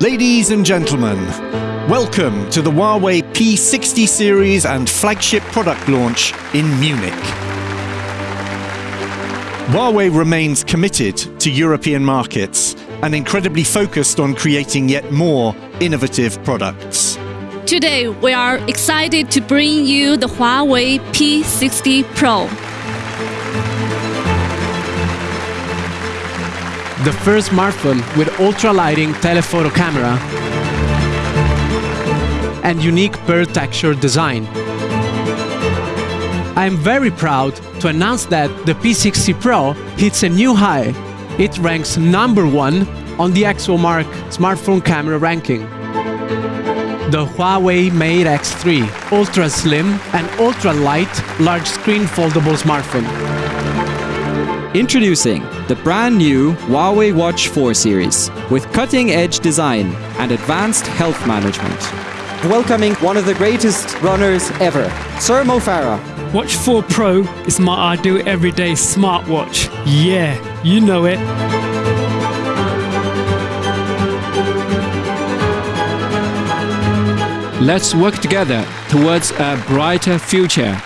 Ladies and gentlemen, welcome to the Huawei P60 series and flagship product launch in Munich. Huawei remains committed to European markets and incredibly focused on creating yet more innovative products. Today, we are excited to bring you the Huawei P60 Pro. The first smartphone with ultra-lighting telephoto camera and unique pearl texture design. I am very proud to announce that the P60 Pro hits a new high. It ranks number one on the ExoMark smartphone camera ranking. The Huawei Mate X3, ultra slim and ultra light large screen foldable smartphone. Introducing the brand new Huawei Watch 4 series with cutting edge design and advanced health management. Welcoming one of the greatest runners ever, Sir Mo Farah. Watch 4 Pro is my ideal everyday smartwatch. Yeah, you know it. Let's work together towards a brighter future.